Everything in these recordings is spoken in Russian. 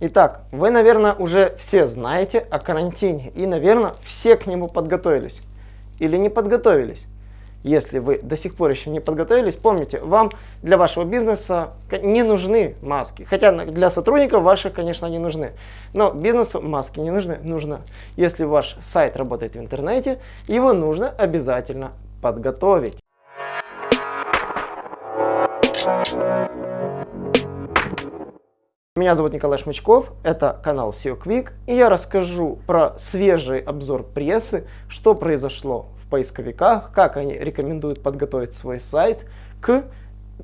Итак, вы, наверное, уже все знаете о карантине и, наверное, все к нему подготовились. Или не подготовились. Если вы до сих пор еще не подготовились, помните, вам для вашего бизнеса не нужны маски. Хотя для сотрудников ваших, конечно, не нужны. Но бизнесу маски не нужны. Нужно, если ваш сайт работает в интернете, его нужно обязательно подготовить. Меня зовут Николай Шмычков, это канал SEO Quick, и я расскажу про свежий обзор прессы, что произошло в поисковиках, как они рекомендуют подготовить свой сайт к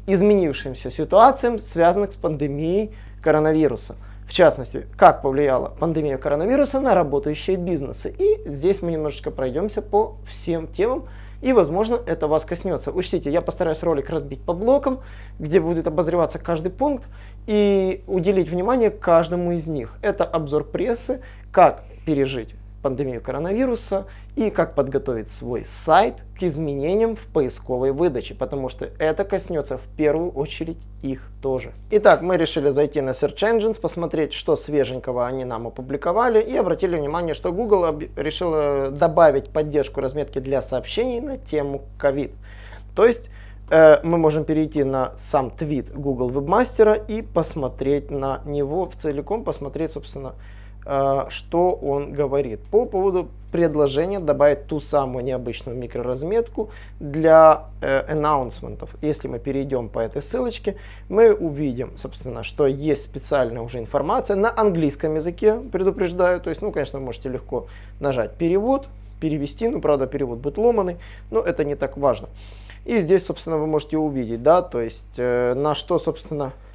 изменившимся ситуациям, связанных с пандемией коронавируса. В частности, как повлияла пандемия коронавируса на работающие бизнесы. И здесь мы немножечко пройдемся по всем темам, и, возможно, это вас коснется. Учтите, я постараюсь ролик разбить по блокам, где будет обозреваться каждый пункт, и уделить внимание каждому из них. Это обзор прессы, как пережить пандемию коронавируса и как подготовить свой сайт к изменениям в поисковой выдаче, потому что это коснется в первую очередь их тоже. Итак, мы решили зайти на Search Engines, посмотреть, что свеженького они нам опубликовали и обратили внимание, что Google решил добавить поддержку разметки для сообщений на тему COVID. То есть Э, мы можем перейти на сам твит Google Webmaster и посмотреть на него в целиком, посмотреть, собственно, что он говорит по поводу предложения добавить ту самую необычную микроразметку для э, анонсментов. Если мы перейдем по этой ссылочке, мы увидим, собственно, что есть специальная уже информация на английском языке, предупреждаю. То есть, ну, конечно, вы можете легко нажать перевод, перевести, ну, правда, перевод будет ломаный, но это не так важно. И здесь, собственно, вы можете увидеть, да, то есть э, на что, собственно, э,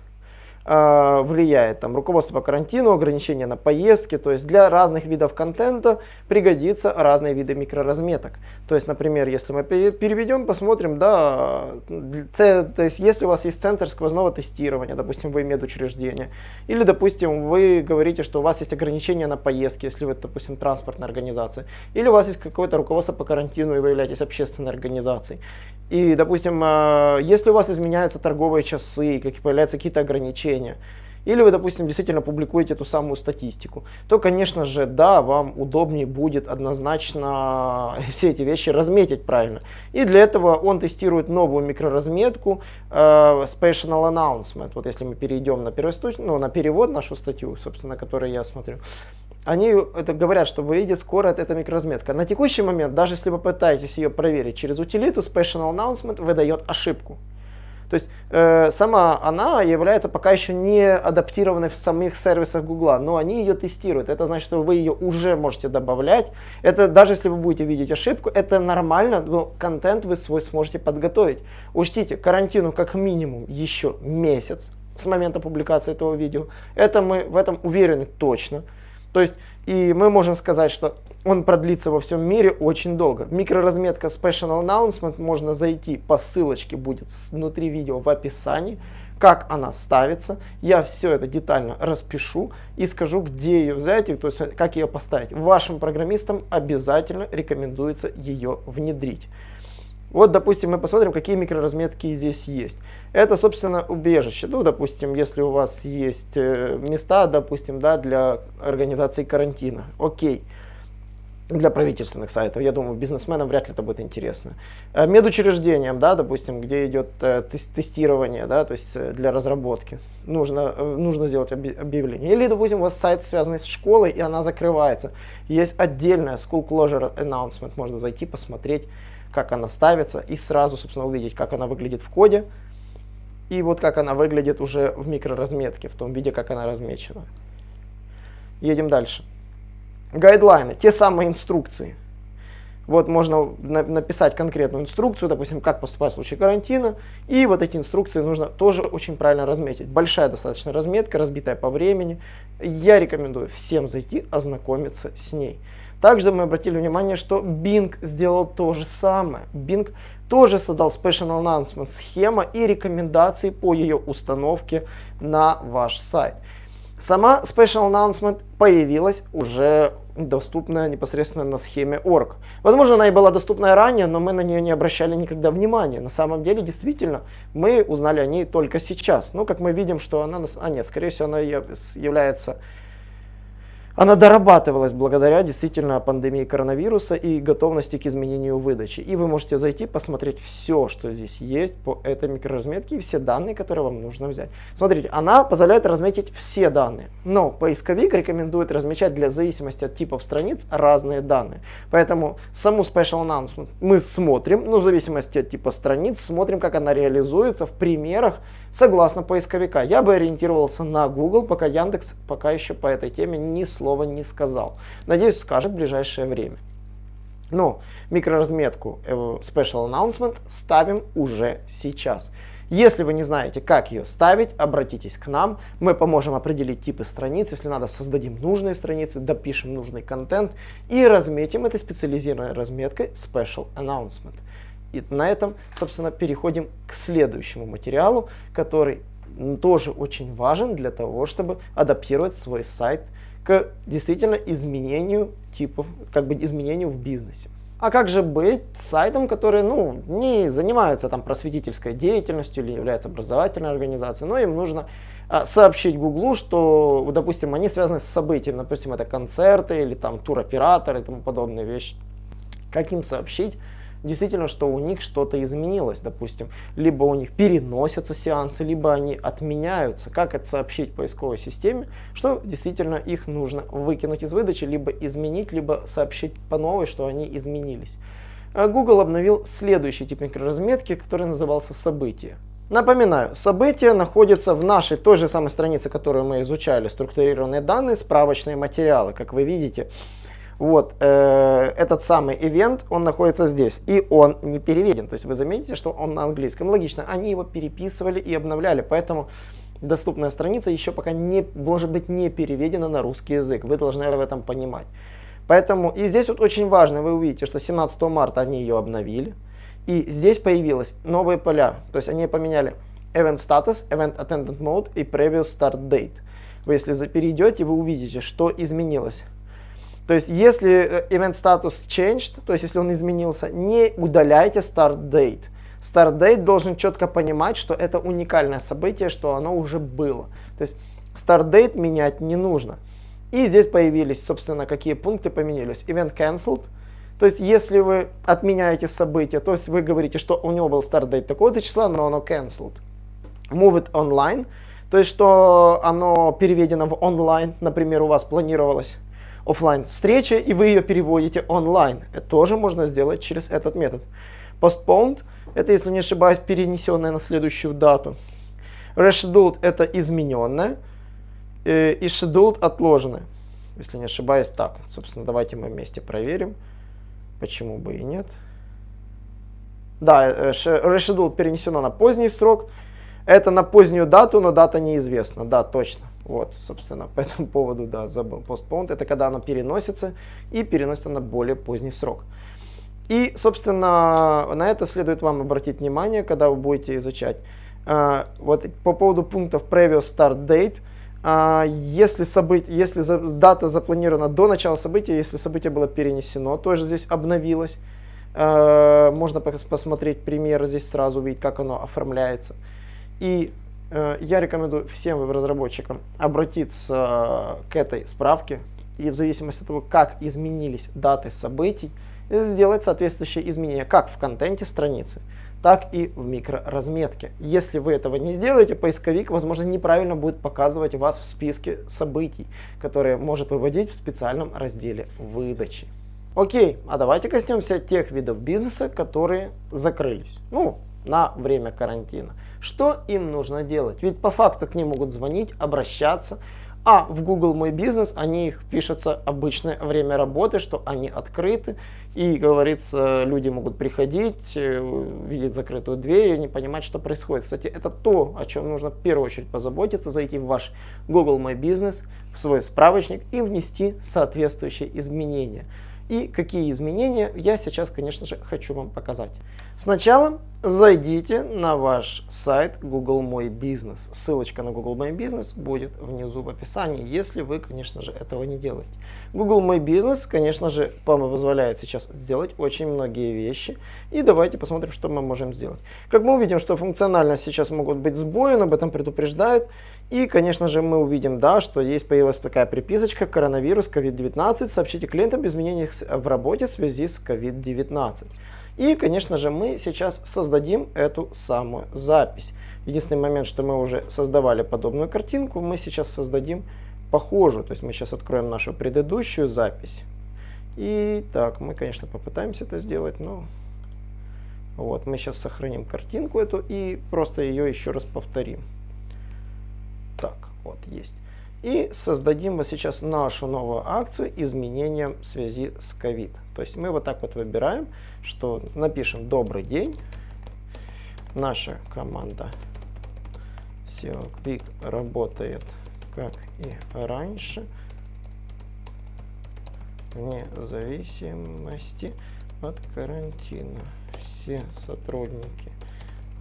влияет там руководство по карантину, ограничения на поездки, то есть для разных видов контента пригодится разные виды микроразметок. То есть, например, если мы переведем, посмотрим, да, то есть если у вас есть центр сквозного тестирования, допустим, вы медучреждение, или, допустим, вы говорите, что у вас есть ограничения на поездки, если вы, допустим, транспортная организация, или у вас есть какое-то руководство по карантину и вы являетесь общественной организацией. И, допустим, э, если у вас изменяются торговые часы, как появляются какие-то ограничения, или вы, допустим, действительно публикуете эту самую статистику, то, конечно же, да, вам удобнее будет однозначно все эти вещи разметить правильно. И для этого он тестирует новую микроразметку э, Special Announcement. Вот если мы перейдем на, ну, на перевод нашу статью, собственно, на которой я смотрю, они это говорят, что выйдет скоро эта микроразметка. На текущий момент, даже если вы пытаетесь ее проверить через утилиту, Special Announcement выдает ошибку. То есть э, сама она является пока еще не адаптированной в самих сервисах Гугла, но они ее тестируют. Это значит, что вы ее уже можете добавлять. Это даже если вы будете видеть ошибку, это нормально, но контент вы свой сможете подготовить. Учтите, карантину как минимум еще месяц с момента публикации этого видео. Это мы в этом уверены точно. То есть, и мы можем сказать, что он продлится во всем мире очень долго. Микроразметка Special Announcement можно зайти по ссылочке, будет внутри видео в описании, как она ставится. Я все это детально распишу и скажу, где ее взять, то есть как ее поставить. Вашим программистам обязательно рекомендуется ее внедрить. Вот, допустим, мы посмотрим, какие микроразметки здесь есть. Это, собственно, убежище. Ну, допустим, если у вас есть э, места, допустим, да, для организации карантина. Окей. Для правительственных сайтов. Я думаю, бизнесменам вряд ли это будет интересно. Э, медучреждениям, да, допустим, где идет э, тестирование, да, то есть для разработки. Нужно, нужно сделать объявление. Или, допустим, у вас сайт связанный с школой, и она закрывается. Есть отдельная School Closure Announcement. Можно зайти, посмотреть как она ставится, и сразу, собственно, увидеть, как она выглядит в коде, и вот как она выглядит уже в микроразметке, в том виде, как она размечена. Едем дальше. Гайдлайны, те самые инструкции. Вот можно на написать конкретную инструкцию, допустим, как поступать в случае карантина, и вот эти инструкции нужно тоже очень правильно разметить. Большая достаточно разметка, разбитая по времени. Я рекомендую всем зайти, ознакомиться с ней. Также мы обратили внимание, что Bing сделал то же самое. Bing тоже создал Special Announcement схема и рекомендации по ее установке на ваш сайт. Сама Special Announcement появилась уже доступная непосредственно на схеме org. Возможно, она и была доступна ранее, но мы на нее не обращали никогда внимания. На самом деле, действительно, мы узнали о ней только сейчас. Ну, как мы видим, что она... А нет, скорее всего, она является она дорабатывалась благодаря действительно пандемии коронавируса и готовности к изменению выдачи. И вы можете зайти, посмотреть все, что здесь есть по этой микроразметке и все данные, которые вам нужно взять. Смотрите, она позволяет разметить все данные, но поисковик рекомендует размечать для зависимости от типов страниц разные данные. Поэтому саму Special Announcement мы смотрим, ну в зависимости от типа страниц, смотрим, как она реализуется в примерах, согласно поисковика. Я бы ориентировался на Google, пока Яндекс пока еще по этой теме ни слова не сказал. Надеюсь, скажет в ближайшее время. Но микроразметку э, Special Announcement ставим уже сейчас. Если вы не знаете, как ее ставить, обратитесь к нам. Мы поможем определить типы страниц. Если надо, создадим нужные страницы, допишем нужный контент и разметим этой специализированной разметкой Special Announcement. И на этом, собственно, переходим к следующему материалу, который тоже очень важен для того, чтобы адаптировать свой сайт к действительно изменению типов, как бы изменению в бизнесе. А как же быть сайтом, который ну, не занимается там просветительской деятельностью или является образовательной организацией, но им нужно а, сообщить Гуглу, что, допустим, они связаны с событием, допустим, это концерты или там туроператоры и тому подобные вещи. Как им сообщить, действительно, что у них что-то изменилось, допустим. Либо у них переносятся сеансы, либо они отменяются. Как это сообщить поисковой системе, что действительно их нужно выкинуть из выдачи, либо изменить, либо сообщить по новой, что они изменились. А Google обновил следующий тип микроразметки, который назывался «События». Напоминаю, события находятся в нашей той же самой странице, которую мы изучали, структурированные данные, справочные материалы. Как вы видите, вот, э, этот самый ивент, он находится здесь, и он не переведен. То есть вы заметите, что он на английском. Логично, они его переписывали и обновляли, поэтому доступная страница еще пока не, может быть не переведена на русский язык. Вы должны в этом понимать. Поэтому, и здесь вот очень важно, вы увидите, что 17 марта они ее обновили, и здесь появилось новые поля, то есть они поменяли Event Status, Event Attendant Mode и Previous Start Date. Вы если перейдете, вы увидите, что изменилось. То есть, если э, event status changed, то есть, если он изменился, не удаляйте start date. Start date должен четко понимать, что это уникальное событие, что оно уже было. То есть, start date менять не нужно. И здесь появились, собственно, какие пункты поменялись. Event cancelled. То есть, если вы отменяете событие, то есть вы говорите, что у него был start date такого-то числа, но оно cancelled. Move it online. То есть, что оно переведено в онлайн. Например, у вас планировалось офлайн встреча, и вы ее переводите онлайн. Это тоже можно сделать через этот метод. Postponed – это, если не ошибаюсь, перенесенное на следующую дату. Rescheduled – это измененное. Э, и scheduled – отложенное. Если не ошибаюсь, так. Собственно, давайте мы вместе проверим. Почему бы и нет. Да, э, rescheduled перенесено на поздний срок. Это на позднюю дату, но дата неизвестна. Да, точно. Вот, собственно, по этому поводу, да, забыл. Postponed – это когда оно переносится и переносится на более поздний срок. И, собственно, на это следует вам обратить внимание, когда вы будете изучать. А, вот по поводу пунктов Previous Start Date, а, если, событие, если дата запланирована до начала события, если событие было перенесено, тоже здесь обновилось. А, можно посмотреть пример, здесь сразу увидеть, как оно оформляется. И Э, я рекомендую всем веб-разработчикам обратиться к этой справке и в зависимости от того, как изменились даты событий, сделать соответствующие изменения как в контенте страницы, так и в микроразметке. Если вы этого не сделаете, поисковик, возможно, неправильно будет показывать вас в списке событий, которые может выводить в специальном разделе выдачи. Окей, а давайте коснемся тех видов бизнеса, которые закрылись. Ну, на время карантина. Что им нужно делать? Ведь по факту к ним могут звонить, обращаться, а в Google Мой Бизнес они их пишется обычное время работы, что они открыты. И, говорится, люди могут приходить, э, видеть закрытую дверь и не понимать, что происходит. Кстати, это то, о чем нужно в первую очередь позаботиться, зайти в ваш Google Мой Бизнес, в свой справочник и внести соответствующие изменения. И какие изменения я сейчас, конечно же, хочу вам показать. Сначала зайдите на ваш сайт Google Мой Бизнес. Ссылочка на Google Мой Бизнес будет внизу в описании, если вы, конечно же, этого не делаете. Google Мой Бизнес, конечно же, позволяет сейчас сделать очень многие вещи. И давайте посмотрим, что мы можем сделать. Как мы увидим, что функционально сейчас могут быть сбои, он об этом предупреждает. И, конечно же, мы увидим, да, что есть появилась такая приписочка коронавирус COVID-19. Сообщите клиентам об изменениях в работе в связи с COVID-19. И, конечно же, мы сейчас создадим эту самую запись. Единственный момент, что мы уже создавали подобную картинку, мы сейчас создадим похожую. То есть мы сейчас откроем нашу предыдущую запись. И так, мы, конечно, попытаемся это сделать, но... Вот, мы сейчас сохраним картинку эту и просто ее еще раз повторим. Вот, есть. И создадим вот сейчас нашу новую акцию изменением в связи с COVID. То есть мы вот так вот выбираем, что напишем «Добрый день». Наша команда SEO Quick работает как и раньше, вне зависимости от карантина. Все сотрудники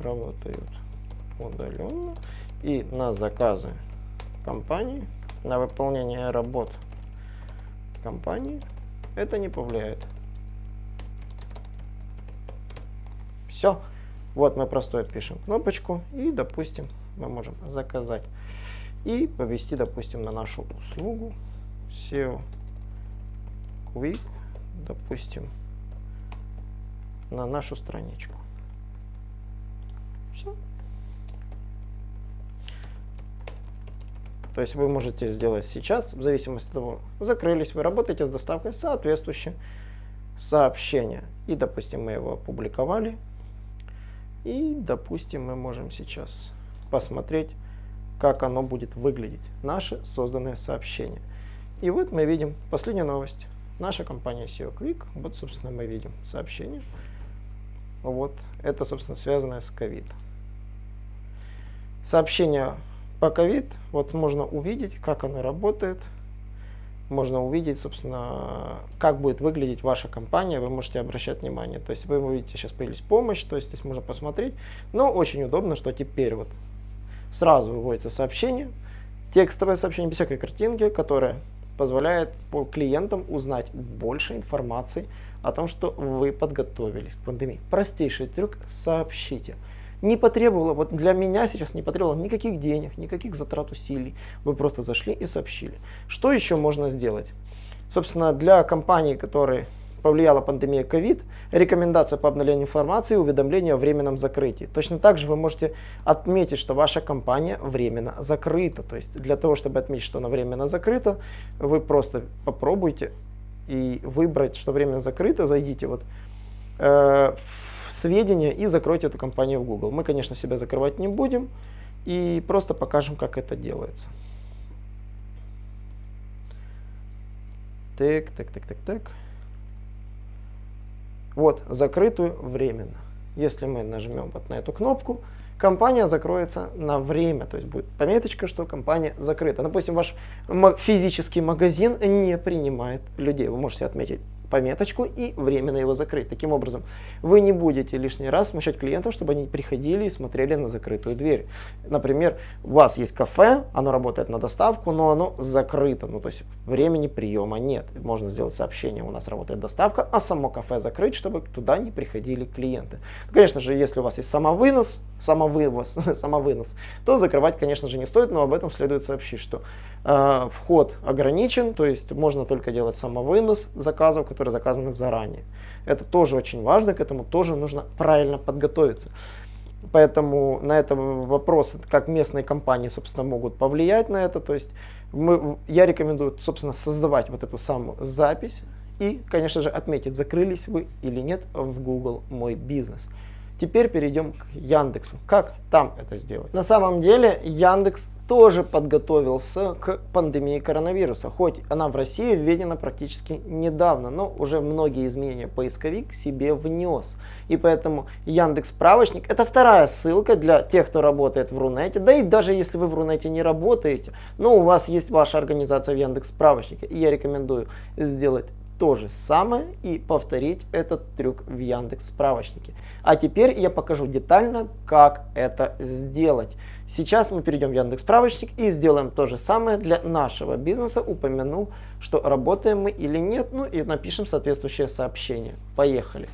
работают удаленно и на заказы компании, на выполнение работ компании это не повлияет. Все. Вот мы простой пишем кнопочку и, допустим, мы можем заказать и повести, допустим, на нашу услугу SEO Quick, допустим, на нашу страничку. Все. То есть вы можете сделать сейчас, в зависимости от того, закрылись, вы работаете с доставкой соответствующее сообщение. И, допустим, мы его опубликовали. И, допустим, мы можем сейчас посмотреть, как оно будет выглядеть, наше созданное сообщение. И вот мы видим последнюю новость. Наша компания SEO Quick, вот, собственно, мы видим сообщение. Вот, это, собственно, связанное с COVID. Сообщение по COVID вот можно увидеть, как оно работает. Можно увидеть, собственно, как будет выглядеть ваша компания. Вы можете обращать внимание. То есть вы увидите, сейчас появилась помощь, то есть здесь можно посмотреть. Но очень удобно, что теперь вот сразу выводится сообщение, текстовое сообщение без всякой картинки, которое позволяет по клиентам узнать больше информации о том, что вы подготовились к пандемии. Простейший трюк – сообщите не потребовало, вот для меня сейчас не потребовало никаких денег, никаких затрат усилий. Вы просто зашли и сообщили. Что еще можно сделать? Собственно, для компаний, которые повлияла пандемия COVID, рекомендация по обновлению информации и уведомления о временном закрытии. Точно так же вы можете отметить, что ваша компания временно закрыта. То есть для того, чтобы отметить, что она временно закрыта, вы просто попробуйте и выбрать, что временно закрыто, зайдите вот э, в сведения и закройте эту компанию в Google. Мы, конечно, себя закрывать не будем и просто покажем, как это делается. Так, так, так, так, так. Вот, закрытую временно. Если мы нажмем вот на эту кнопку, компания закроется на время, то есть будет пометочка, что компания закрыта. Допустим, ваш физический магазин не принимает людей. Вы можете отметить пометочку и временно его закрыть. Таким образом, вы не будете лишний раз смущать клиентов, чтобы они приходили и смотрели на закрытую дверь. Например, у вас есть кафе, оно работает на доставку, но оно закрыто, ну то есть времени приема нет. Можно сделать сообщение, у нас работает доставка, а само кафе закрыть, чтобы туда не приходили клиенты. Конечно же, если у вас есть самовынос, самовывоз, самовынос, то закрывать, конечно же, не стоит, но об этом следует сообщить, что вход ограничен, то есть можно только делать самовынос заказов, которые заказаны заранее. Это тоже очень важно, к этому тоже нужно правильно подготовиться. Поэтому на это вопрос, как местные компании, собственно, могут повлиять на это. То есть мы, я рекомендую, собственно, создавать вот эту самую запись и, конечно же, отметить, закрылись вы или нет в Google «Мой бизнес». Теперь перейдем к Яндексу. Как там это сделать? На самом деле Яндекс тоже подготовился к пандемии коронавируса, хоть она в России введена практически недавно, но уже многие изменения поисковик себе внес. И поэтому Яндекс справочник это вторая ссылка для тех, кто работает в Рунете, да и даже если вы в Рунете не работаете, но у вас есть ваша организация в Яндекс справочнике, и я рекомендую сделать то же самое и повторить этот трюк в Яндекс справочнике. А теперь я покажу детально, как это сделать. Сейчас мы перейдем в Яндекс справочник и сделаем то же самое для нашего бизнеса. Упомянул, что работаем мы или нет, ну и напишем соответствующее сообщение. Поехали.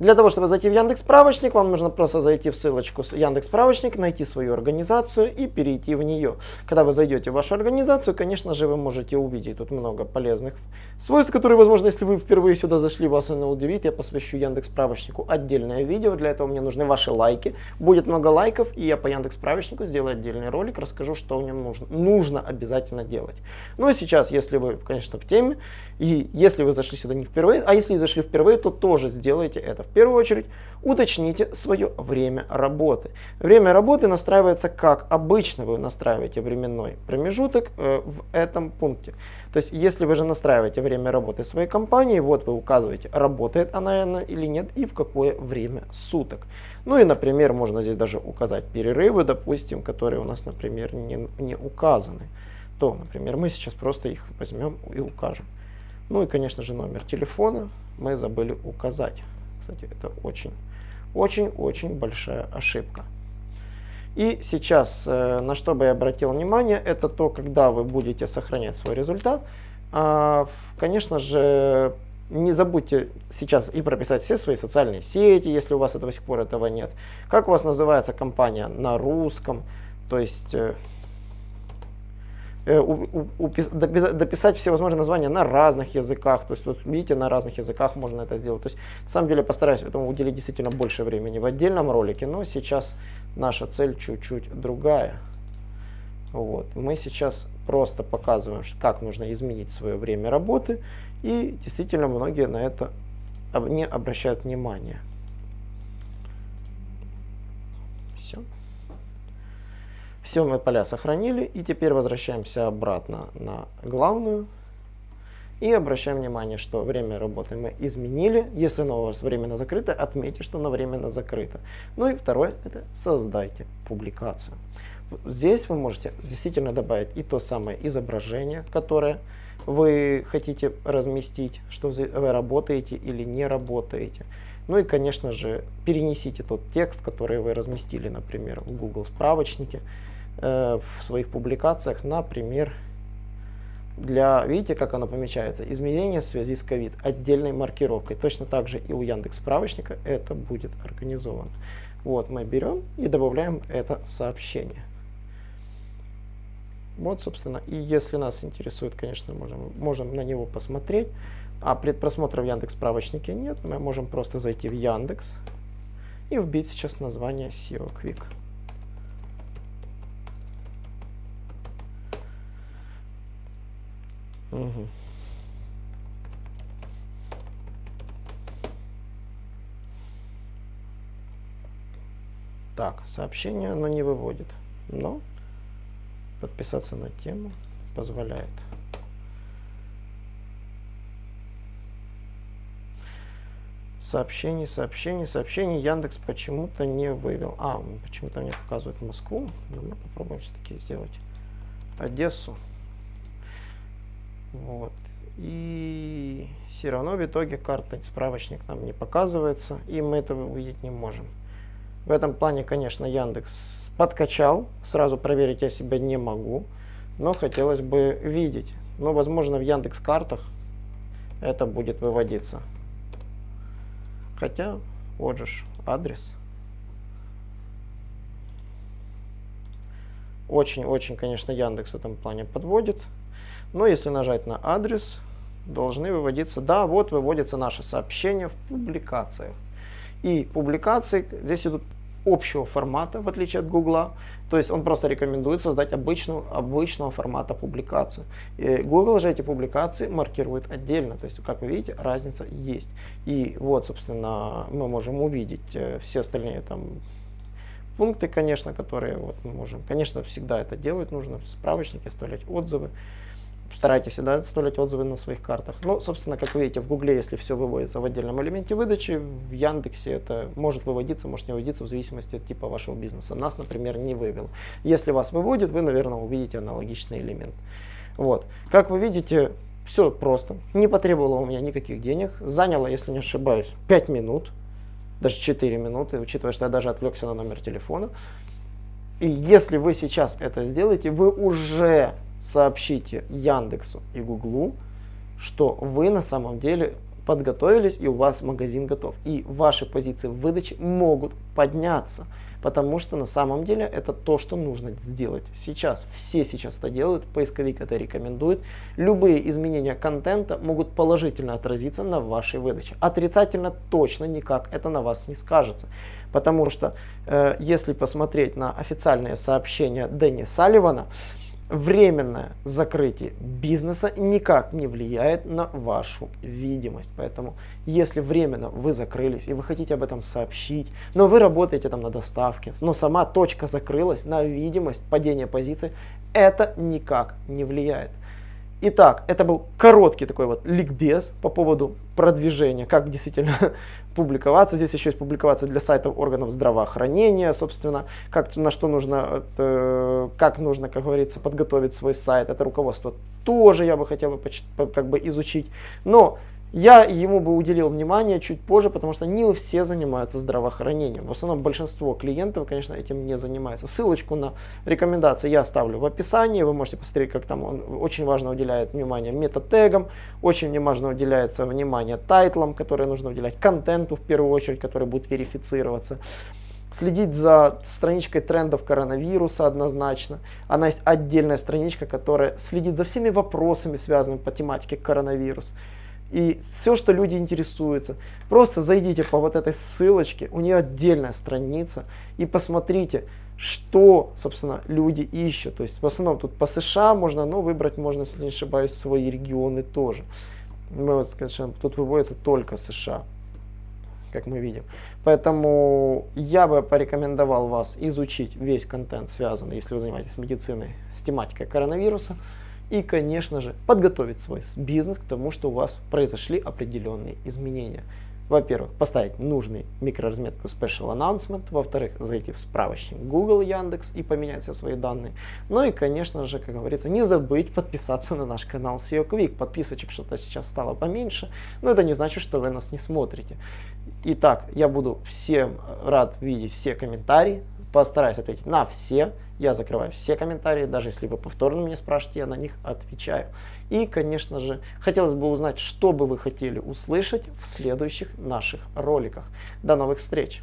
Для того, чтобы зайти в Яндекс Справочник, вам нужно просто зайти в ссылочку Яндекс Справочник, найти свою организацию и перейти в нее. Когда вы зайдете в вашу организацию, конечно же, вы можете увидеть тут много полезных свойств, которые, возможно, если вы впервые сюда зашли, вас это удивит. Я посвящу Яндекс Справочнику отдельное видео. Для этого мне нужны ваши лайки. Будет много лайков, и я по Яндекс Справочнику сделаю отдельный ролик, расскажу, что в нем нужно. Нужно обязательно делать. Ну и сейчас, если вы, конечно, в теме, и если вы зашли сюда не впервые, а если зашли впервые, то тоже сделайте это в первую очередь уточните свое время работы. Время работы настраивается как обычно вы настраиваете временной промежуток э, в этом пункте. То есть, если вы же настраиваете время работы своей компании, вот вы указываете, работает она или нет и в какое время суток. Ну и, например, можно здесь даже указать перерывы, допустим, которые у нас, например, не, не указаны. То, например, мы сейчас просто их возьмем и укажем. Ну и, конечно же, номер телефона мы забыли указать. Кстати, это очень, очень-очень большая ошибка. И сейчас, э, на что бы я обратил внимание, это то, когда вы будете сохранять свой результат. А, конечно же, не забудьте сейчас и прописать все свои социальные сети, если у вас до сих пор этого нет. Как у вас называется компания на русском, то есть э, дописать все возможные названия на разных языках. То есть, вот видите, на разных языках можно это сделать. То есть, на самом деле, постараюсь этому уделить действительно больше времени в отдельном ролике, но сейчас наша цель чуть-чуть другая. Вот. Мы сейчас просто показываем, как нужно изменить свое время работы, и действительно многие на это не обращают внимания. Все. Все мы поля сохранили, и теперь возвращаемся обратно на главную. И обращаем внимание, что время работы мы изменили. Если оно у вас временно закрыто, отметьте, что оно временно закрыто. Ну и второе, это создайте публикацию. Здесь вы можете действительно добавить и то самое изображение, которое вы хотите разместить, что вы работаете или не работаете. Ну и, конечно же, перенесите тот текст, который вы разместили, например, в Google справочнике, Э, в своих публикациях, например, для, видите, как оно помечается, изменение в связи с COVID отдельной маркировкой. Точно так же и у Яндекс справочника это будет организовано. Вот мы берем и добавляем это сообщение. Вот, собственно, и если нас интересует, конечно, можем, можем на него посмотреть. А предпросмотра в Яндекс справочнике нет, мы можем просто зайти в Яндекс и вбить сейчас название SEO Quick. Угу. Так, сообщение оно не выводит, но подписаться на тему позволяет. Сообщение, сообщение, сообщение Яндекс почему-то не вывел. А, почему-то мне показывает Москву. Но мы попробуем все-таки сделать Одессу. Вот. И все равно в итоге карта, справочник нам не показывается, и мы этого увидеть не можем. В этом плане, конечно, Яндекс подкачал, сразу проверить я себя не могу, но хотелось бы видеть. Но, возможно, в Яндекс картах это будет выводиться. Хотя, вот же адрес. Очень-очень, конечно, Яндекс в этом плане подводит. Но если нажать на адрес, должны выводиться, да, вот выводится наше сообщение в публикациях. И публикации здесь идут общего формата, в отличие от Гугла. То есть он просто рекомендует создать обычную, обычного формата публикацию. И Google же эти публикации маркирует отдельно. То есть, как вы видите, разница есть. И вот, собственно, мы можем увидеть э, все остальные там пункты, конечно, которые вот мы можем. Конечно, всегда это делать нужно, справочники, оставлять отзывы. Старайтесь всегда оставлять отзывы на своих картах. Ну, собственно, как вы видите, в Гугле, если все выводится в отдельном элементе выдачи, в Яндексе это может выводиться, может не выводиться в зависимости от типа вашего бизнеса. Нас, например, не вывел. Если вас выводит, вы, наверное, увидите аналогичный элемент. Вот. Как вы видите, Все просто. Не потребовало у меня никаких денег. Заняло, если не ошибаюсь, 5 минут. Даже 4 минуты, учитывая, что я даже отвлекся на номер телефона. И если вы сейчас это сделаете, вы уже сообщите Яндексу и Гуглу, что вы на самом деле подготовились и у вас магазин готов. И ваши позиции в выдаче могут подняться потому что на самом деле это то, что нужно сделать сейчас. Все сейчас это делают, поисковик это рекомендует. Любые изменения контента могут положительно отразиться на вашей выдаче. Отрицательно точно никак это на вас не скажется. Потому что э, если посмотреть на официальные сообщения Дэнни Салливана, временное закрытие бизнеса никак не влияет на вашу видимость. Поэтому, если временно вы закрылись и вы хотите об этом сообщить, но вы работаете там на доставке, но сама точка закрылась на видимость падения позиции, это никак не влияет. Итак, это был короткий такой вот ликбез по поводу продвижения, как действительно публиковаться. Здесь еще есть публиковаться для сайтов органов здравоохранения, собственно, как, на что нужно, э, как нужно, как говорится, подготовить свой сайт. Это руководство тоже я бы хотел бы как бы изучить. Но я ему бы уделил внимание чуть позже, потому что не все занимаются здравоохранением. В основном большинство клиентов, конечно, этим не занимается. Ссылочку на рекомендации я оставлю в описании. Вы можете посмотреть, как там он очень важно уделяет внимание метатегам, очень важно уделяется внимание тайтлам, которые нужно уделять контенту в первую очередь, который будет верифицироваться следить за страничкой трендов коронавируса однозначно. Она есть отдельная страничка, которая следит за всеми вопросами, связанными по тематике коронавирус и все, что люди интересуются. Просто зайдите по вот этой ссылочке, у нее отдельная страница, и посмотрите, что, собственно, люди ищут. То есть в основном тут по США можно, но выбрать можно, если не ошибаюсь, свои регионы тоже. Мы вот, скажем, тут выводится только США, как мы видим. Поэтому я бы порекомендовал вас изучить весь контент, связанный, если вы занимаетесь медициной, с тематикой коронавируса и, конечно же, подготовить свой бизнес к тому, что у вас произошли определенные изменения. Во-первых, поставить нужный микроразметку Special Announcement. Во-вторых, зайти в справочник Google, Яндекс и поменять все свои данные. Ну и, конечно же, как говорится, не забыть подписаться на наш канал SEO Quick. Подписочек что-то сейчас стало поменьше, но это не значит, что вы нас не смотрите. Итак, я буду всем рад видеть все комментарии, постараюсь ответить на все. Я закрываю все комментарии, даже если вы повторно меня спрашиваете, я на них отвечаю. И, конечно же, хотелось бы узнать, что бы вы хотели услышать в следующих наших роликах. До новых встреч!